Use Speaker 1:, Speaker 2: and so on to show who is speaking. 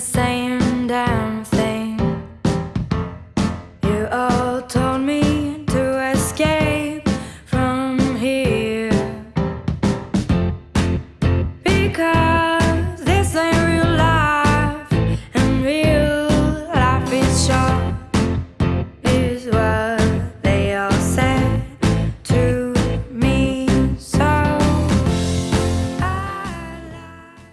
Speaker 1: the same damn thing. You all told me to escape from here. Because this ain't real life And real life is short Is what